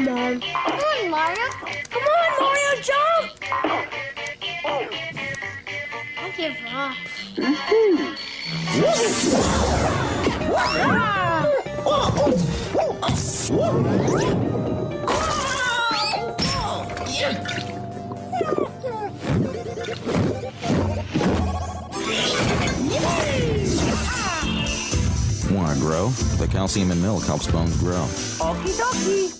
Come on. Come on, Mario. Come on, Mario, jump! I give up. Want to grow? The calcium in milk helps bones grow. Okie dokie.